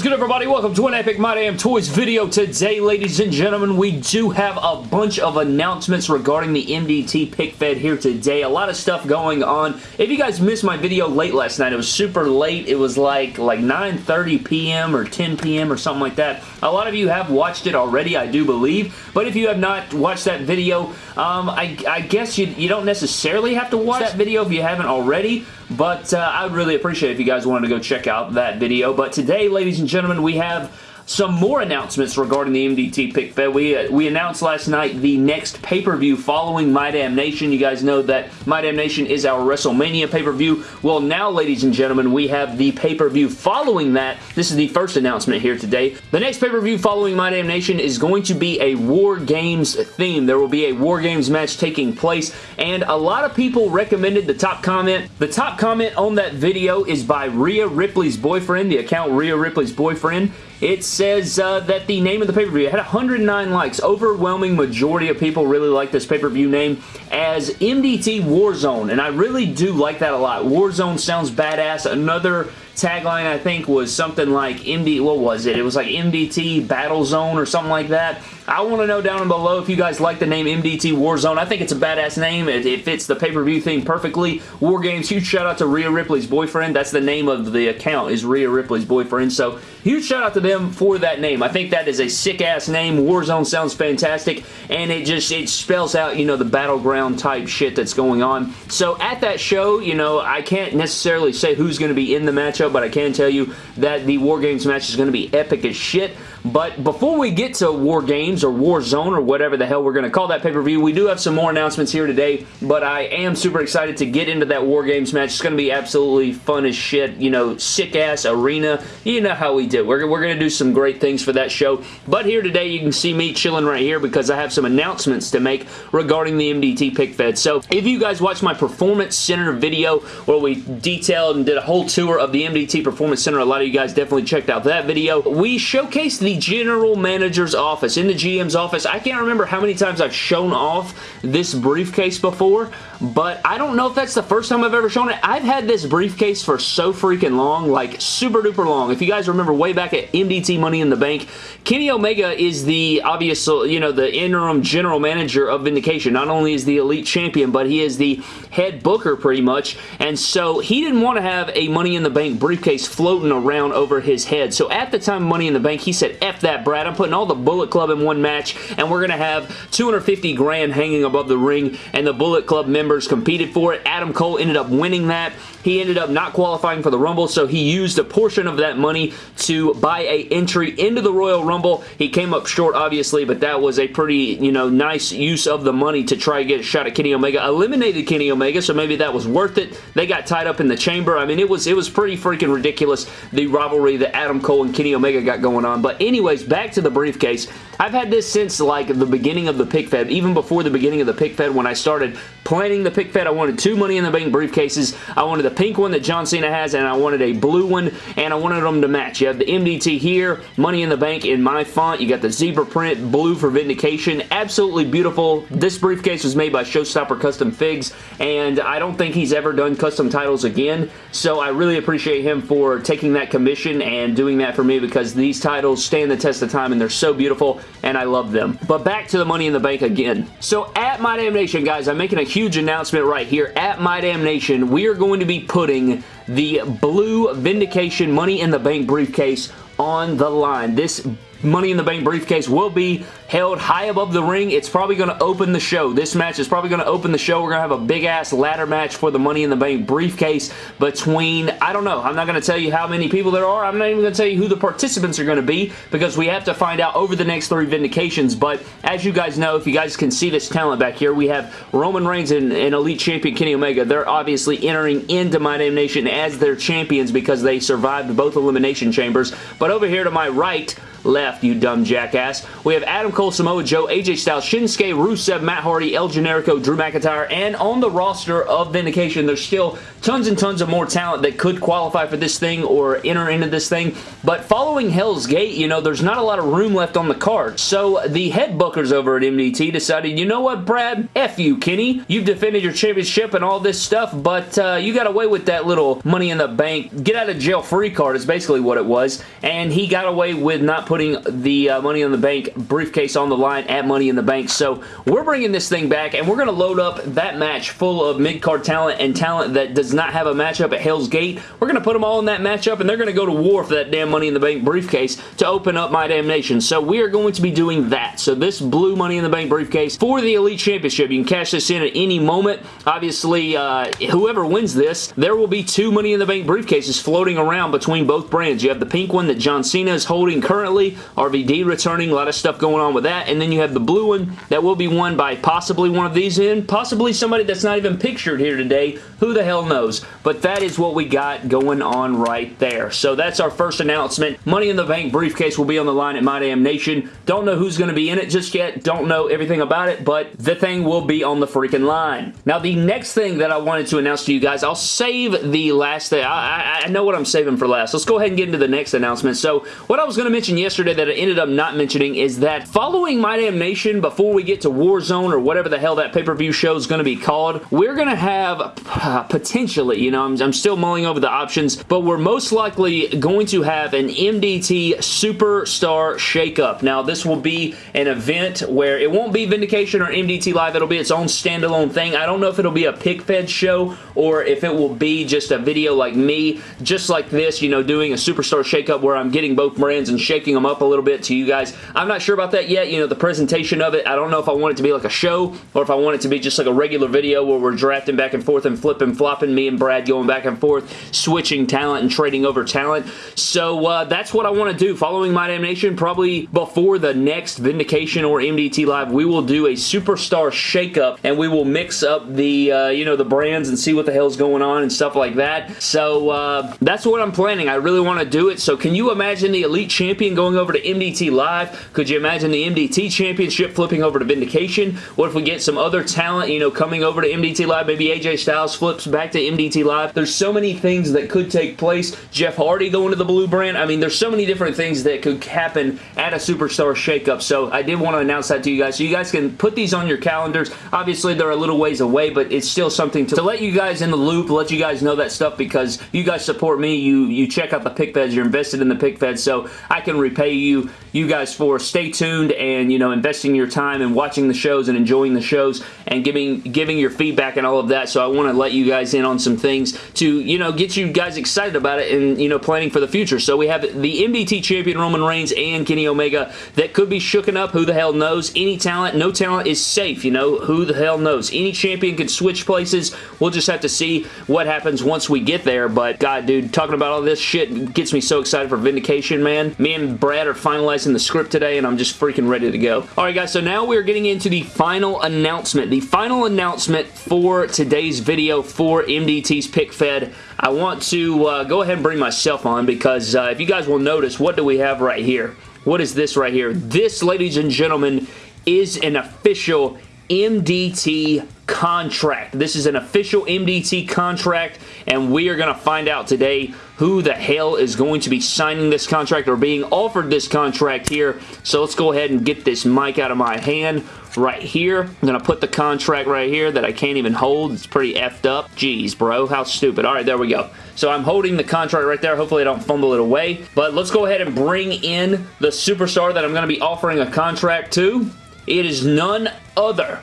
is good, everybody? Welcome to an Epic My Damn Toys video. Today, ladies and gentlemen, we do have a bunch of announcements regarding the MDT pick fed here today. A lot of stuff going on. If you guys missed my video late last night, it was super late. It was like, like 9.30 p.m. or 10 p.m. or something like that. A lot of you have watched it already, I do believe. But if you have not watched that video, um, I, I, guess you, you don't necessarily have to watch that video if you haven't already. But uh, I would really appreciate if you guys wanted to go check out that video. But today, ladies and gentlemen, we have some more announcements regarding the MDT pick fed. We, uh, we announced last night the next pay-per-view following My Damn Nation. You guys know that My Damn Nation is our WrestleMania pay-per-view. Well, now, ladies and gentlemen, we have the pay-per-view following that. This is the first announcement here today. The next pay-per-view following My Damn Nation is going to be a War Games theme. There will be a War Games match taking place, and a lot of people recommended the top comment. The top comment on that video is by Rhea Ripley's boyfriend, the account Rhea Ripley's boyfriend. It says uh, that the name of the pay-per-view had 109 likes. Overwhelming majority of people really like this pay-per-view name as MDT Warzone, and I really do like that a lot. Warzone sounds badass. Another tagline I think was something like MD, what was it? It was like MDT Battle Zone or something like that. I want to know down below if you guys like the name MDT Warzone. I think it's a badass name. It, it fits the pay-per-view theme perfectly. War Games, huge shout out to Rhea Ripley's boyfriend. That's the name of the account is Rhea Ripley's boyfriend. So huge shout out to them for that name. I think that is a sick-ass name. Warzone sounds fantastic and it just, it spells out, you know, the battleground type shit that's going on. So at that show, you know, I can't necessarily say who's going to be in the matchup, but I can tell you that the War Games match is going to be epic as shit. But before we get to War Games or War Zone or whatever the hell we're going to call that pay-per-view, we do have some more announcements here today, but I am super excited to get into that War Games match. It's going to be absolutely fun as shit, you know, sick-ass arena. You know how we do. We're, we're going to do some great things for that show. But here today, you can see me chilling right here because I have some announcements to make regarding the MDT pick fed. So if you guys watched my Performance Center video where we detailed and did a whole tour of the MDT Performance Center, a lot of you guys definitely checked out that video. We showcased the general manager's office, in the GM's office. I can't remember how many times I've shown off this briefcase before, but I don't know if that's the first time I've ever shown it. I've had this briefcase for so freaking long, like super duper long. If you guys remember way back at MDT Money in the Bank, Kenny Omega is the obvious, you know, the interim general manager of Vindication. Not only is the elite champion, but he is the head booker pretty much, and so he didn't want to have a Money in the Bank briefcase floating around over his head. So at the time Money in the Bank, he said, F that, Brad. I'm putting all the Bullet Club in one match, and we're going to have 250 grand hanging above the ring, and the Bullet Club members competed for it. Adam Cole ended up winning that. He ended up not qualifying for the Rumble, so he used a portion of that money to buy a entry into the Royal Rumble. He came up short, obviously, but that was a pretty, you know, nice use of the money to try to get a shot at Kenny Omega. Eliminated Kenny Omega, so maybe that was worth it. They got tied up in the chamber. I mean, it was, it was pretty freaking ridiculous, the rivalry that Adam Cole and Kenny Omega got going on. But anyways, back to the briefcase. I've had this since like the beginning of the pick fed, even before the beginning of the pick fed when I started planning the pick fed. I wanted two Money in the Bank briefcases. I wanted the pink one that John Cena has, and I wanted a blue one, and I wanted them to match. You have the MDT here, Money in the Bank in my font. You got the zebra print, blue for Vindication. Absolutely beautiful. This briefcase was made by Showstopper Custom Figs, and I don't think he's ever done custom titles again, so I really appreciate him for taking that commission and doing that for me because these titles stand the test of time, and they're so beautiful, and I love them. But back to the Money in the Bank again. So at My Damn Nation, guys, I'm making a huge announcement right here. At My Damn Nation, we are going to be putting the blue Vindication Money in the Bank briefcase on the line. This Money in the Bank briefcase will be held high above the ring. It's probably going to open the show. This match is probably going to open the show. We're going to have a big-ass ladder match for the Money in the Bank briefcase between, I don't know, I'm not going to tell you how many people there are. I'm not even going to tell you who the participants are going to be because we have to find out over the next three Vindications, but as you guys know, if you guys can see this talent back here, we have Roman Reigns and, and Elite Champion Kenny Omega. They're obviously entering into My Damn Nation as their champions because they survived both Elimination Chambers, but over here to my right, left, you dumb jackass. We have Adam Cole, Samoa Joe, AJ Styles, Shinsuke, Rusev, Matt Hardy, El Generico, Drew McIntyre, and on the roster of Vindication, there's still tons and tons of more talent that could qualify for this thing or enter into this thing, but following Hell's Gate, you know, there's not a lot of room left on the card. So the head bookers over at MDT decided, you know what, Brad? F you, Kenny. You've defended your championship and all this stuff, but uh, you got away with that little money in the bank, get out of jail free card is basically what it was, and he got away with not putting the uh, money in the bank briefcase on the line at Money in the Bank. So we're bringing this thing back, and we're going to load up that match full of mid-card talent and talent that does not have a matchup at Hell's Gate. We're going to put them all in that matchup, and they're going to go to war for that damn Money in the Bank briefcase to open up My Damn Nation. So we are going to be doing that. So this blue Money in the Bank briefcase for the Elite Championship. You can cash this in at any moment. Obviously, uh, whoever wins this, there will be two Money in the Bank briefcases floating around between both brands. You have the pink one that John Cena is holding currently, RVD returning, a lot of stuff going on with that, and then you have the blue one that will be won by possibly one of these in, possibly somebody that's not even pictured here today. Who the hell knows? But that is what we got going on right there. So that's our first announcement. Money in the Bank briefcase will be on the line at My Damn Nation. Don't know who's going to be in it just yet. Don't know everything about it, but the thing will be on the freaking line. Now, the next thing that I wanted to announce to you guys, I'll save the last thing. I, I, I know what I'm saving for last. Let's go ahead and get into the next announcement. So, what I was going to mention yesterday that I ended up not mentioning is that following My Damn Nation, before we get to Warzone or whatever the hell that pay-per-view show is going to be called, we're going to have uh, potentially, you know, I'm, I'm still mulling over the options, but we're most likely going to have an MDT Superstar Shakeup. Now, this will be an event where it won't be Vindication or MDT Live. It'll be its own standalone thing. I don't know if it'll be a pick fed show or if it will be just a video like me, just like this, you know, doing a Superstar Shakeup where I'm getting both brands and shaking them up a little bit to you guys. I'm not sure about that yet. You know, the presentation of it, I don't know if I want it to be like a show or if I want it to be just like a regular video where we're drafting back and forth and flipping, flopping, me and Brad going back and forth, switching talent and trading over talent. So uh, that's what I want to do. Following My Damn Nation, probably before the next Vindication or MDT Live, we will do a Superstar Shakeup and we will mix up the, uh, you know, the brands and see what the hell's going on and stuff like that. So uh, that's what I'm planning. I really want to do it. So can you imagine the Elite Champion going over to MDT Live? Could you imagine the MDT Championship flipping over to Vindication? What if we get some other talent, you know, coming over to MDT Live? Maybe AJ Styles flips back to MDT Live. There's so many things that could take place. Jeff Hardy going to the blue brand. I mean, there's so many different things that could happen at a Superstar Shakeup. So I did want to announce that to you guys. So you guys can put these on your calendars. Obviously, they're a little ways away, but it's still something to, to let you guys in the loop, let you guys know that stuff because you guys support me. You, you check out the pick feds. You're invested in the pick feds, so I can repay you, you guys for stay tuned and, you know, investing your time and watching the shows and enjoying the shows and giving, giving your feedback and all of that. So I want to let you guys in on some things to, you know, get you guys excited about it and, you know, planning for the future. So we have the MDT champion Roman Reigns and Kenny Omega that could be shooken up. Who the hell knows? Any talent, no talent is safe, you know? Who the hell knows? Any champion can switch places. We'll just have to see what happens once we get there. But, God, dude, talking about all this shit gets me so excited for Vindication, man. Me and Brad are finalizing the script today, and I'm just freaking ready to go. Alright, guys, so now we're getting into the final announcement. The final announcement for today's video for MDT's Pick Fed. I want to uh, go ahead and bring myself on because uh, if you guys will notice, what do we have right here? What is this right here? This, ladies and gentlemen, is an official MDT contract. This is an official MDT contract, and we are going to find out today who the hell is going to be signing this contract or being offered this contract here. So let's go ahead and get this mic out of my hand right here. I'm going to put the contract right here that I can't even hold. It's pretty effed up. Jeez, bro. How stupid. All right, there we go. So I'm holding the contract right there. Hopefully I don't fumble it away. But let's go ahead and bring in the superstar that I'm going to be offering a contract to. It is none other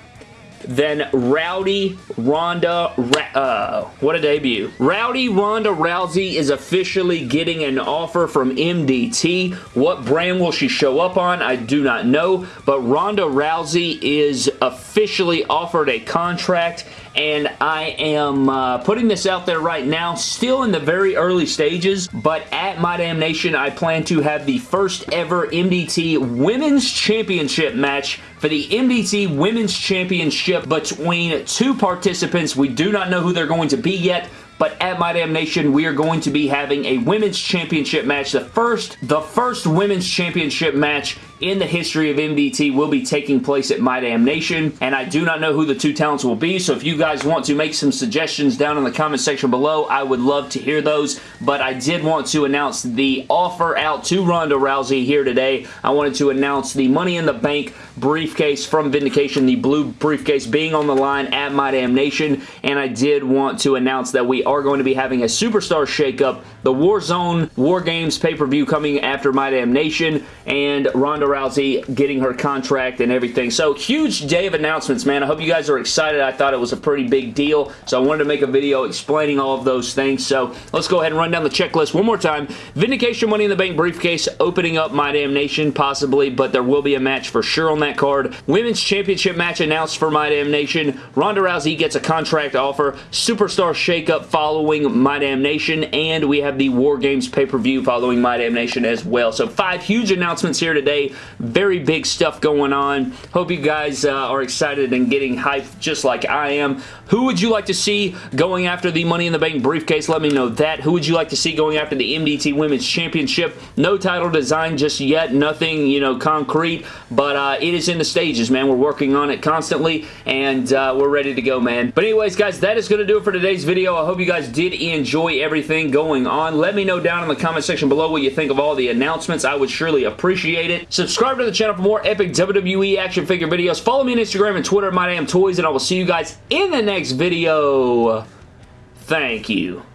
than Rowdy Ronda, uh, what a debut. Rowdy Ronda Rousey is officially getting an offer from MDT. What brand will she show up on? I do not know, but Ronda Rousey is officially offered a contract and I am uh, putting this out there right now, still in the very early stages, but at My Damn Nation, I plan to have the first ever MDT Women's Championship match for the MDT Women's Championship between two participants. We do not know who they're going to be yet, but at My Damn Nation, we are going to be having a Women's Championship match. The first, the first Women's Championship match in the history of MDT will be taking place at My Damn Nation, and I do not know who the two talents will be, so if you guys want to make some suggestions down in the comment section below, I would love to hear those, but I did want to announce the offer out to Ronda Rousey here today. I wanted to announce the Money in the Bank briefcase from Vindication, the blue briefcase being on the line at My Damn Nation, and I did want to announce that we are going to be having a Superstar Shakeup, the Warzone War Games pay-per-view coming after My Damn Nation, and Ronda Rousey getting her contract and everything. So, huge day of announcements, man. I hope you guys are excited. I thought it was a pretty big deal, so I wanted to make a video explaining all of those things. So, let's go ahead and run down the checklist one more time. Vindication Money in the Bank briefcase opening up My Damn Nation, possibly, but there will be a match for sure on that card. Women's Championship match announced for My Damn Nation. Ronda Rousey gets a contract offer. Superstar shakeup following My Damn Nation, and we have the War Games pay-per-view following My Damn Nation as well. So, five huge announcements here today. Very big stuff going on. Hope you guys uh, are excited and getting hyped just like I am. Who would you like to see going after the Money in the Bank briefcase? Let me know that. Who would you like to see going after the MDT Women's Championship? No title design just yet. Nothing, you know, concrete, but uh, it is in the stages, man. We're working on it constantly, and uh, we're ready to go, man. But anyways, guys, that is going to do it for today's video. I hope you guys did enjoy everything going on. Let me know down in the comment section below what you think of all the announcements. I would surely appreciate it. Subscribe to the channel for more epic WWE action figure videos. Follow me on Instagram and Twitter My at MyDamnToys, and I will see you guys in the next video. Thank you.